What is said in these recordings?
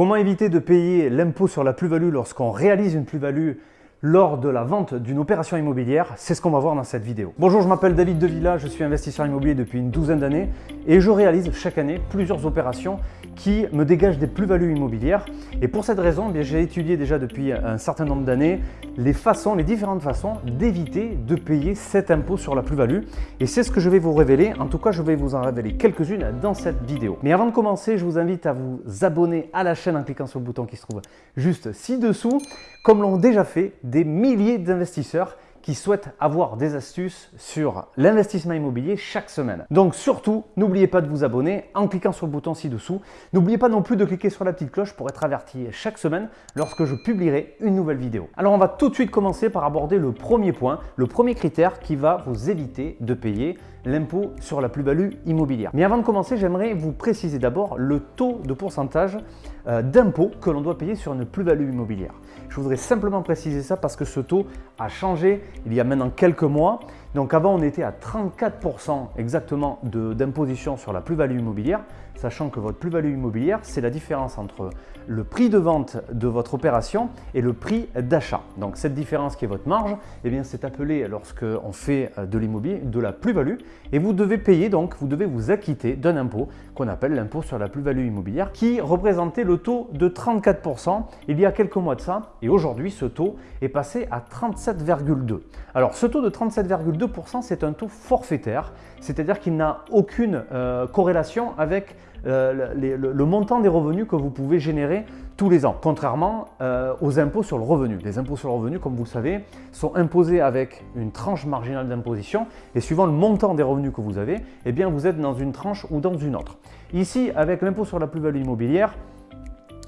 Comment éviter de payer l'impôt sur la plus-value lorsqu'on réalise une plus-value lors de la vente d'une opération immobilière, c'est ce qu'on va voir dans cette vidéo. Bonjour, je m'appelle David Devilla, je suis investisseur immobilier depuis une douzaine d'années et je réalise chaque année plusieurs opérations qui me dégagent des plus-values immobilières. Et pour cette raison, eh j'ai étudié déjà depuis un certain nombre d'années les façons, les différentes façons d'éviter de payer cet impôt sur la plus-value. Et c'est ce que je vais vous révéler, en tout cas je vais vous en révéler quelques-unes dans cette vidéo. Mais avant de commencer, je vous invite à vous abonner à la chaîne en cliquant sur le bouton qui se trouve juste ci-dessous, comme l'ont déjà fait des milliers d'investisseurs qui souhaitent avoir des astuces sur l'investissement immobilier chaque semaine. Donc surtout, n'oubliez pas de vous abonner en cliquant sur le bouton ci-dessous. N'oubliez pas non plus de cliquer sur la petite cloche pour être averti chaque semaine lorsque je publierai une nouvelle vidéo. Alors on va tout de suite commencer par aborder le premier point, le premier critère qui va vous éviter de payer l'impôt sur la plus-value immobilière. Mais avant de commencer, j'aimerais vous préciser d'abord le taux de pourcentage euh, d'impôt que l'on doit payer sur une plus-value immobilière. Je voudrais simplement préciser ça parce que ce taux a changé il y a maintenant quelques mois. Donc avant, on était à 34% exactement d'imposition sur la plus-value immobilière, sachant que votre plus-value immobilière, c'est la différence entre le prix de vente de votre opération et le prix d'achat. Donc cette différence qui est votre marge, eh bien c'est appelé lorsqu'on fait euh, de l'immobilier de la plus-value et vous devez payer donc, vous devez vous acquitter d'un impôt qu'on appelle l'impôt sur la plus-value immobilière qui représentait le taux de 34% il y a quelques mois de ça et aujourd'hui ce taux est passé à 37,2. Alors ce taux de 37,2% c'est un taux forfaitaire, c'est-à-dire qu'il n'a aucune euh, corrélation avec euh, le, montant des revenus que vous pouvez générer tous les ans, contrairement euh, aux impôts sur le revenu. Les impôts sur le revenu, comme vous le savez, sont imposés avec une tranche marginale d'imposition et suivant le montant des revenus que vous avez, eh bien vous êtes dans une tranche ou dans une autre. Ici, avec l'impôt sur la plus-value immobilière,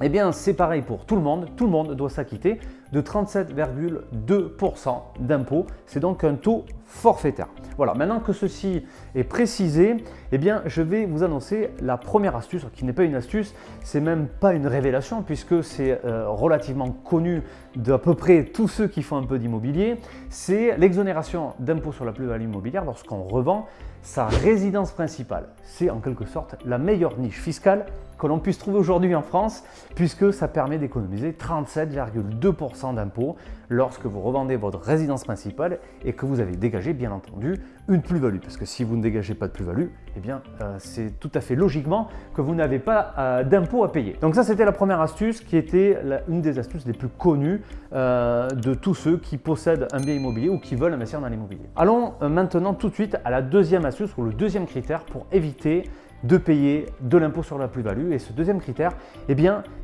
eh bien, c'est pareil pour tout le monde. Tout le monde doit s'acquitter de 37,2% d'impôt. C'est donc un taux forfaitaire. Voilà, maintenant que ceci est précisé, eh bien, je vais vous annoncer la première astuce, qui n'est pas une astuce, c'est même pas une révélation, puisque c'est euh, relativement connu d'à peu près tous ceux qui font un peu d'immobilier, c'est l'exonération d'impôt sur la plus-value immobilière lorsqu'on revend sa résidence principale. C'est en quelque sorte la meilleure niche fiscale que l'on puisse trouver aujourd'hui en France, puisque ça permet d'économiser 37,2% d'impôt lorsque vous revendez votre résidence principale et que vous avez dégagé, bien entendu, une plus-value. Parce que si vous ne dégagez pas de plus-value, eh euh, c'est tout à fait logiquement que vous n'avez pas euh, d'impôt à payer. Donc ça, c'était la première astuce qui était une des astuces les plus connues euh, de tous ceux qui possèdent un bien immobilier ou qui veulent investir dans l'immobilier. Allons maintenant tout de suite à la deuxième astuce ou le deuxième critère pour éviter de payer de l'impôt sur la plus-value. Et ce deuxième critère, eh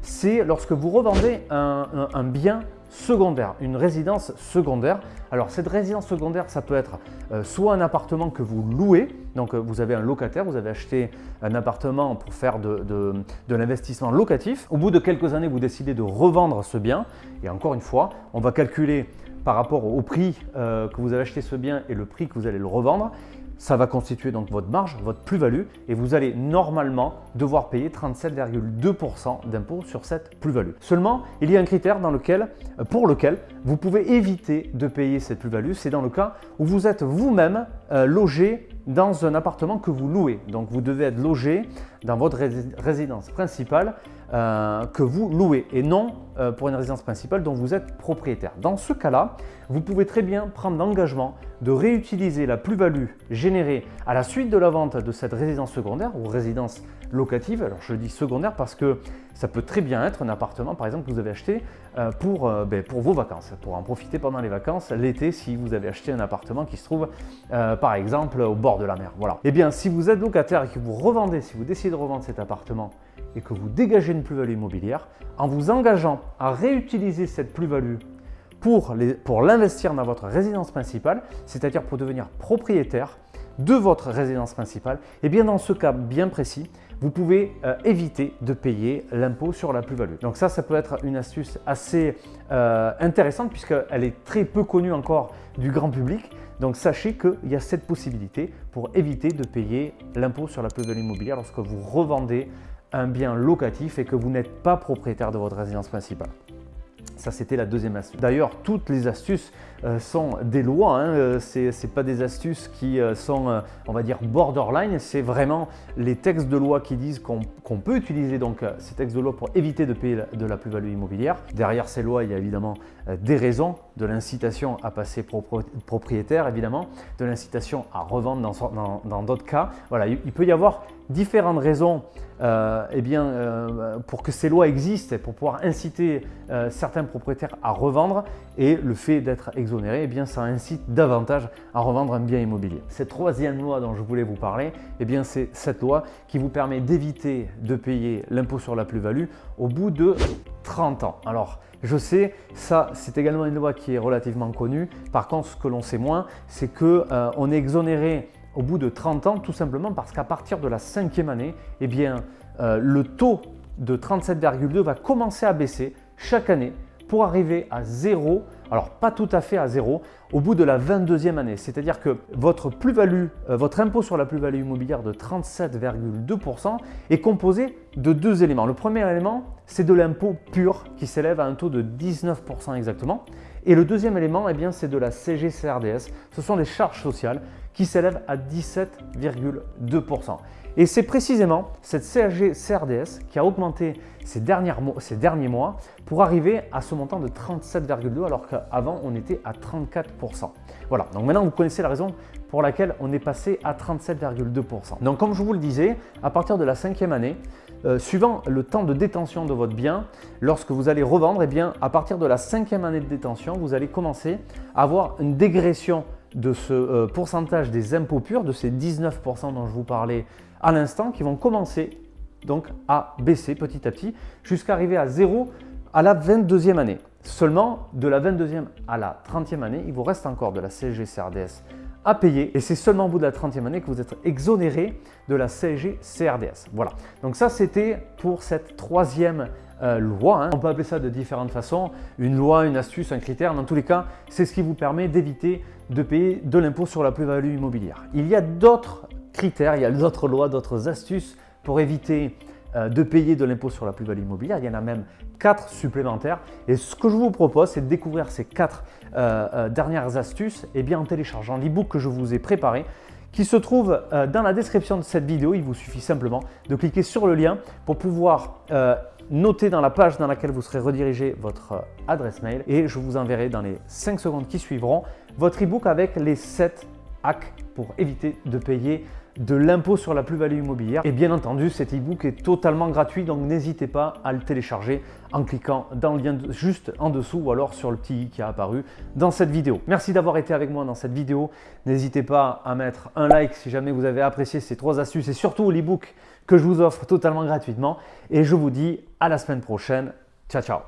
c'est lorsque vous revendez un, bien secondaire, une résidence secondaire. Alors cette résidence secondaire, ça peut être euh, soit un appartement que vous louez, donc euh, vous avez un locataire, vous avez acheté un appartement pour faire de, l'investissement locatif. Au bout de quelques années, vous décidez de revendre ce bien. Et encore une fois, on va calculer par rapport au prix euh, que vous avez acheté ce bien et le prix que vous allez le revendre ça va constituer donc votre marge, votre plus-value et vous allez normalement devoir payer 37,2% d'impôt sur cette plus-value. Seulement, il y a un critère dans lequel, pour lequel vous pouvez éviter de payer cette plus-value, c'est dans le cas où vous êtes vous-même euh, logé dans un appartement que vous louez. Donc vous devez être logé dans votre résidence principale euh, que vous louez et non euh, pour une résidence principale dont vous êtes propriétaire. Dans ce cas-là, vous pouvez très bien prendre l'engagement de réutiliser la plus-value générée à la suite de la vente de cette résidence secondaire ou résidence locative. Alors je dis secondaire parce que ça peut très bien être un appartement par exemple que vous avez acheté pour, ben, pour vos vacances, pour en profiter pendant les vacances l'été si vous avez acheté un appartement qui se trouve par exemple au bord de la mer. Voilà. Et eh bien si vous êtes locataire et que vous revendez, si vous décidez de revendre cet appartement et que vous dégagez une plus-value immobilière, en vous engageant à réutiliser cette plus-value pour l'investir dans votre résidence principale, c'est-à-dire pour devenir propriétaire de votre résidence principale, et eh bien dans ce cas bien précis, vous pouvez euh, éviter de payer l'impôt sur la plus-value. Donc ça, ça peut être une astuce assez euh, intéressante puisqu'elle est très peu connue encore du grand public. Donc sachez qu'il y a cette possibilité pour éviter de payer l'impôt sur la plus-value immobilière lorsque vous revendez un bien locatif et que vous n'êtes pas propriétaire de votre résidence principale. Ça, c'était la deuxième astuce. D'ailleurs, toutes les astuces euh, sont des lois. Hein. Euh, Ce n'est pas des astuces qui euh, sont, on va dire, borderline. C'est vraiment les textes de loi qui disent qu'on peut utiliser donc ces textes de loi pour éviter de payer de la plus-value immobilière. Derrière ces lois, il y a évidemment des raisons, de l'incitation à passer propriétaire, évidemment, de l'incitation à revendre dans d'autres cas. Voilà, il peut y avoir différentes raisons euh, eh bien, pour que ces lois existent, pour pouvoir inciter euh, certains propriétaires à revendre et le fait d'être exonéré, eh bien, ça incite davantage à revendre un bien immobilier. Cette troisième loi dont je voulais vous parler, eh c'est cette loi qui vous permet d'éviter de payer l'impôt sur la plus-value au bout de 30 ans. Alors, je sais, ça c'est également une loi qui est relativement connue. Par contre, ce que l'on sait moins, c'est qu'on est exonéré au bout de 30 ans, tout simplement parce qu'à partir de la cinquième année, eh bien, euh, le taux de 37,2 va commencer à baisser chaque année pour arriver à zéro, alors pas tout à fait à zéro, au bout de la 22e année. C'est-à-dire que votre plus-value, euh, votre impôt sur la plus-value immobilière de 37,2% est composé de deux éléments. Le premier élément, c'est de l'impôt pur qui s'élève à un taux de 19% exactement. Et le deuxième élément, eh bien, c'est de la CGCRDS. Ce sont les charges sociales qui s'élève à 17,2%. Et c'est précisément cette CSG-CRDS qui a augmenté ces, derniers mois pour arriver à ce montant de 37,2% alors qu'avant on était à 34%. Voilà, donc maintenant vous connaissez la raison pour laquelle on est passé à 37,2%. Donc comme je vous le disais, à partir de la cinquième année, euh, suivant le temps de détention de votre bien, lorsque vous allez revendre, eh bien, à partir de la cinquième année de détention, vous allez commencer à avoir une dégression de ce euh, pourcentage des impôts purs, de ces 19% dont je vous parlais à l'instant, qui vont commencer donc à baisser petit à petit jusqu'à arriver à zéro à la 22e année. Seulement, de la 22e à la 30e année, il vous reste encore de la CSG-CRDS à payer et c'est seulement au bout de la 30e année que vous êtes exonéré de la CSG-CRDS. Voilà, donc ça c'était pour cette troisième euh, loi. Hein. On peut appeler ça de différentes façons, une loi, une astuce, un critère. Dans tous les cas, c'est ce qui vous permet d'éviter de payer de l'impôt sur la plus-value immobilière. Il y a d'autres critères, il y a d'autres lois, d'autres astuces pour éviter euh, de payer de l'impôt sur la plus-value immobilière. Il y en a même quatre supplémentaires. Et ce que je vous propose, c'est de découvrir ces quatre euh, dernières astuces et bien en téléchargeant l'e-book que je vous ai préparé qui se trouve dans la description de cette vidéo. Il vous suffit simplement de cliquer sur le lien pour pouvoir notez dans la page dans laquelle vous serez redirigé votre euh, adresse mail et je vous enverrai dans les 5 secondes qui suivront votre e-book avec les 7 hacks pour éviter de payer de l'impôt sur la plus-value immobilière. Et bien entendu, cet e-book est totalement gratuit, donc n'hésitez pas à le télécharger en cliquant dans le lien juste en dessous ou alors sur le petit i qui a apparu dans cette vidéo. Merci d'avoir été avec moi dans cette vidéo. N'hésitez pas à mettre un like si jamais vous avez apprécié ces trois astuces et surtout l'e-book que je vous offre totalement gratuitement. Et je vous dis à la semaine prochaine. Ciao, ciao